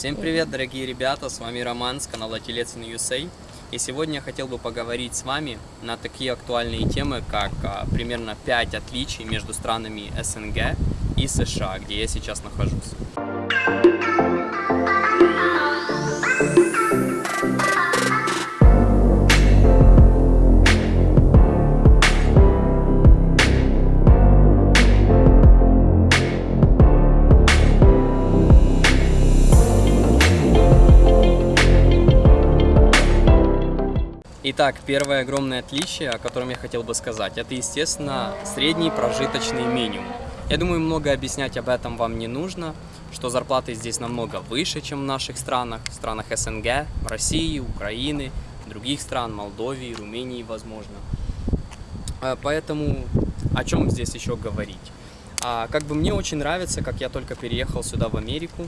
Всем привет, дорогие ребята, с вами Роман с канала Телец USA. И сегодня я хотел бы поговорить с вами на такие актуальные темы, как а, примерно 5 отличий между странами СНГ и США, где я сейчас нахожусь. Итак, первое огромное отличие, о котором я хотел бы сказать, это, естественно, средний прожиточный минимум. Я думаю, много объяснять об этом вам не нужно, что зарплаты здесь намного выше, чем в наших странах, в странах СНГ, России, Украины, других стран, Молдовии, Румынии, возможно. Э, поэтому о чем здесь еще говорить? А, как бы мне очень нравится, как я только переехал сюда в Америку,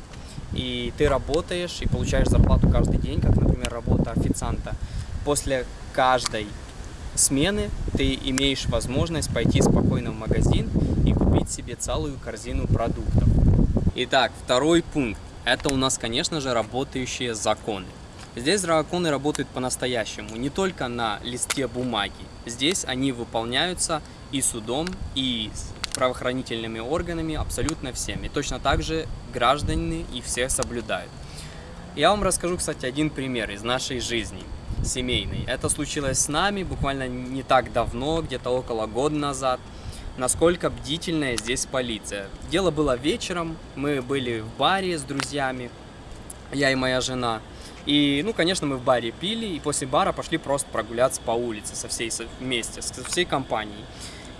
и ты работаешь и получаешь зарплату каждый день, как, например, работа официанта после каждой смены ты имеешь возможность пойти спокойно в магазин и купить себе целую корзину продуктов. Итак, второй пункт. Это у нас, конечно же, работающие законы. Здесь законы работают по-настоящему, не только на листе бумаги. Здесь они выполняются и судом, и правоохранительными органами, абсолютно всеми. Точно так же граждане и все соблюдают. Я вам расскажу, кстати, один пример из нашей жизни семейный. Это случилось с нами буквально не так давно, где-то около года назад. Насколько бдительная здесь полиция. Дело было вечером, мы были в баре с друзьями, я и моя жена. И, ну, конечно, мы в баре пили, и после бара пошли просто прогуляться по улице со всей вместе, со всей компанией.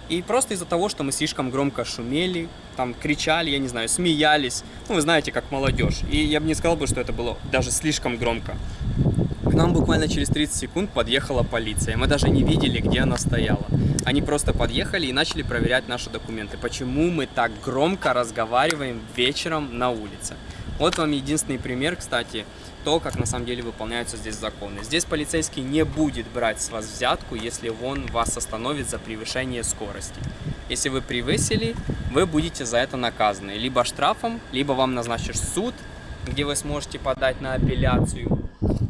И просто из-за того, что мы слишком громко шумели, там кричали, я не знаю, смеялись, ну, вы знаете, как молодежь. И я бы не сказал бы, что это было даже слишком громко. Нам буквально через 30 секунд подъехала полиция. Мы даже не видели, где она стояла. Они просто подъехали и начали проверять наши документы. Почему мы так громко разговариваем вечером на улице? Вот вам единственный пример, кстати, то, как на самом деле выполняются здесь законы. Здесь полицейский не будет брать с вас взятку, если он вас остановит за превышение скорости. Если вы превысили, вы будете за это наказаны. Либо штрафом, либо вам назначишь суд, где вы сможете подать на апелляцию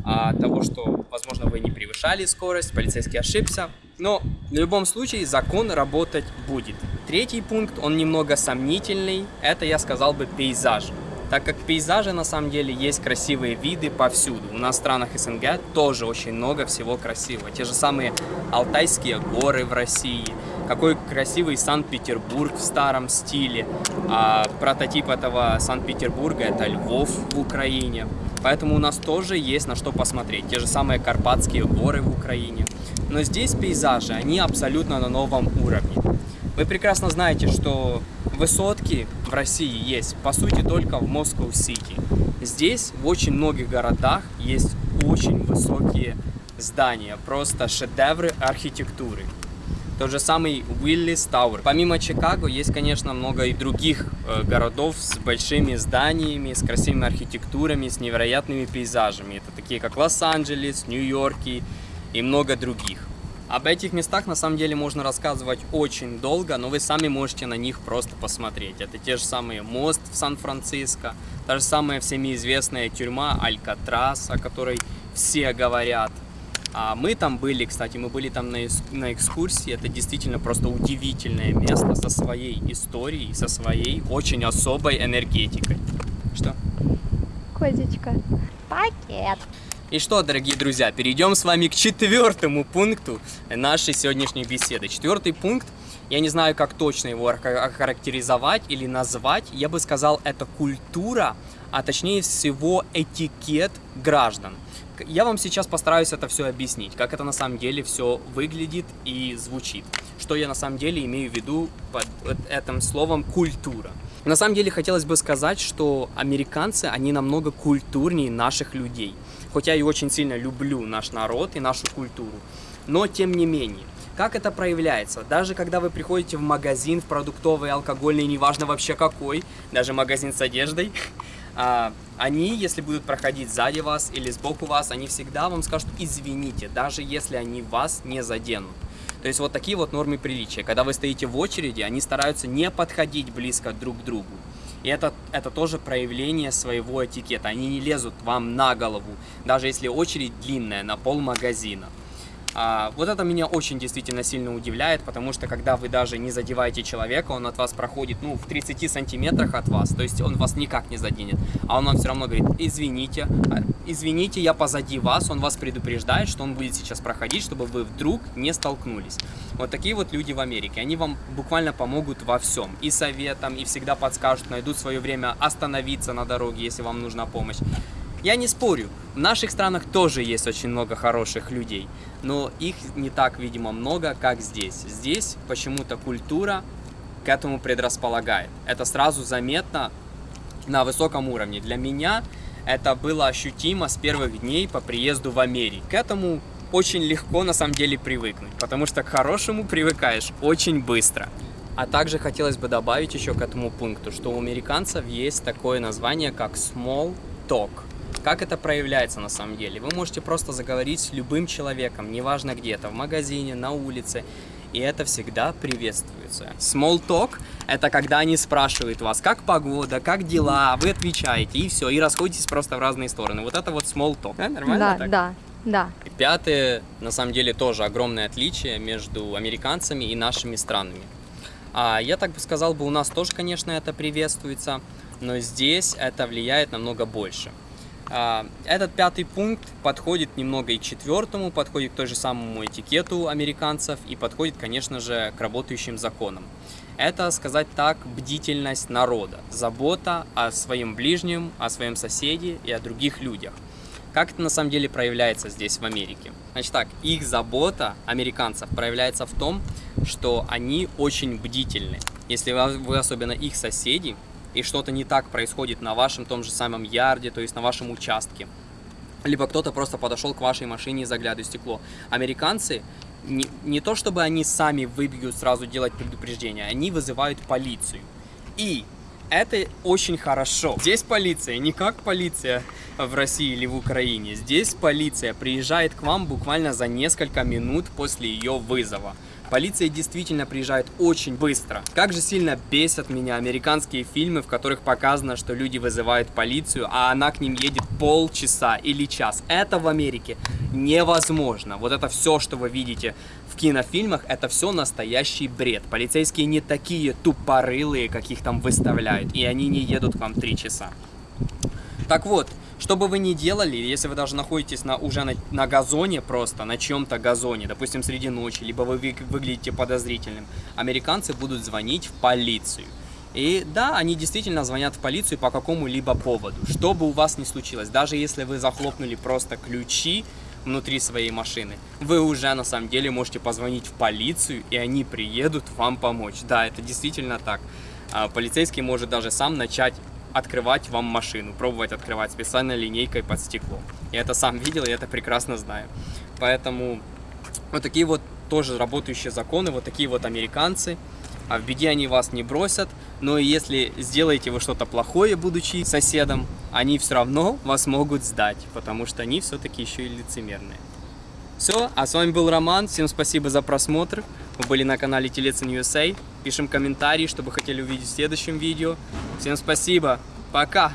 а, того, что, возможно, вы не превышали скорость, полицейский ошибся. Но в любом случае закон работать будет. Третий пункт, он немного сомнительный, это, я сказал бы, пейзаж. Так как пейзажи на самом деле есть красивые виды повсюду. У нас в странах СНГ тоже очень много всего красивого. Те же самые Алтайские горы в России, какой красивый Санкт-Петербург в старом стиле. А прототип этого Санкт-Петербурга это Львов в Украине. Поэтому у нас тоже есть на что посмотреть. Те же самые Карпатские горы в Украине. Но здесь пейзажи, они абсолютно на новом уровне. Вы прекрасно знаете, что высотки в России есть, по сути, только в Москва-Сити. Здесь, в очень многих городах, есть очень высокие здания, просто шедевры архитектуры. Тот же самый Уиллис Тауэр. Помимо Чикаго есть, конечно, много и других э, городов с большими зданиями, с красивыми архитектурами, с невероятными пейзажами. Это такие как Лос-Анджелес, Нью-Йорк и много других. Об этих местах на самом деле можно рассказывать очень долго, но вы сами можете на них просто посмотреть. Это те же самые мост в Сан-Франциско, та же самая всеми известная тюрьма Алькатрас, о которой все говорят. А мы там были, кстати, мы были там на, на экскурсии. Это действительно просто удивительное место со своей историей, со своей очень особой энергетикой. Что? Козечка. Пакет. И что, дорогие друзья, перейдем с вами к четвертому пункту нашей сегодняшней беседы. Четвертый пункт, я не знаю, как точно его охарактеризовать или назвать. Я бы сказал, это культура, а точнее всего этикет граждан. Я вам сейчас постараюсь это все объяснить, как это на самом деле все выглядит и звучит. Что я на самом деле имею в виду под этим словом «культура». На самом деле хотелось бы сказать, что американцы, они намного культурнее наших людей. Хоть я и очень сильно люблю наш народ и нашу культуру, но тем не менее. Как это проявляется? Даже когда вы приходите в магазин, в продуктовый, алкогольный, неважно вообще какой, даже магазин с одеждой, а, они, если будут проходить сзади вас или сбоку вас, они всегда вам скажут «извините», даже если они вас не заденут. То есть вот такие вот нормы приличия. Когда вы стоите в очереди, они стараются не подходить близко друг к другу. И это, это тоже проявление своего этикета. Они не лезут вам на голову, даже если очередь длинная, на пол магазина. А, вот это меня очень действительно сильно удивляет, потому что когда вы даже не задеваете человека, он от вас проходит, ну, в 30 сантиметрах от вас, то есть он вас никак не заденет, а он вам все равно говорит, извините, а, извините, я позади вас, он вас предупреждает, что он будет сейчас проходить, чтобы вы вдруг не столкнулись. Вот такие вот люди в Америке, они вам буквально помогут во всем, и советом, и всегда подскажут, найдут свое время остановиться на дороге, если вам нужна помощь. Я не спорю, в наших странах тоже есть очень много хороших людей, но их не так, видимо, много, как здесь. Здесь почему-то культура к этому предрасполагает. Это сразу заметно на высоком уровне. Для меня это было ощутимо с первых дней по приезду в Америку. К этому очень легко на самом деле привыкнуть, потому что к хорошему привыкаешь очень быстро. А также хотелось бы добавить еще к этому пункту, что у американцев есть такое название, как small talk. Как это проявляется на самом деле? Вы можете просто заговорить с любым человеком, неважно где это, в магазине, на улице, и это всегда приветствуется. Small talk – это когда они спрашивают вас, как погода, как дела, вы отвечаете, и все, и расходитесь просто в разные стороны. Вот это вот small talk. Да, нормально Да, так? да, да. И Пятое, на самом деле, тоже огромное отличие между американцами и нашими странами. А, я так бы сказал бы, у нас тоже, конечно, это приветствуется, но здесь это влияет намного больше. А, Этот пятый пункт подходит немного и четвертому, подходит к той же самому этикету американцев и подходит, конечно же, к работающим законам. Это, сказать так, бдительность народа, забота о своем ближнем, о своем соседе и о других людях. Как это на самом деле проявляется здесь, в Америке? Значит так, их забота американцев проявляется в том, что они очень бдительны. Если вы особенно их соседи, и что-то не так происходит на вашем том же самом ярде, то есть на вашем участке, либо кто-то просто подошел к вашей машине и заглядывает в стекло. Американцы, не, не то чтобы они сами выбегут сразу делать предупреждение, они вызывают полицию. И это очень хорошо. Здесь полиция не как полиция в России или в Украине. Здесь полиция приезжает к вам буквально за несколько минут после ее вызова. Полиция действительно приезжает очень быстро. Как же сильно бесят меня американские фильмы, в которых показано, что люди вызывают полицию, а она к ним едет полчаса или час. Это в Америке невозможно. Вот это все, что вы видите в кинофильмах, это все настоящий бред. Полицейские не такие тупорылые, каких там выставляют, и они не едут к вам три часа. Так вот, что бы вы ни делали, если вы даже находитесь на, уже на, на газоне просто, на чем-то газоне, допустим, среди ночи, либо вы вы- выглядите подозрительным, американцы будут звонить в полицию. И да, они действительно звонят в полицию по какому-либо поводу, что бы у вас ни случилось, даже если вы захлопнули просто ключи внутри своей машины, вы уже на самом деле можете позвонить в полицию, и они приедут вам помочь. Да, это действительно так. А полицейский может даже сам начать открывать вам машину, пробовать открывать специальной линейкой под стекло. Я это сам видел, и это прекрасно знаю. Поэтому вот такие вот тоже работающие законы, вот такие вот американцы. А в беде они вас не бросят, но если сделаете вы что-то плохое, будучи соседом, они все равно вас могут сдать, потому что они все-таки еще и лицемерные. Все, а с вами был Роман, всем спасибо за просмотр, вы были на канале Телецин USA, пишем комментарии, что бы хотели увидеть в следующем видео. Всем спасибо, пока!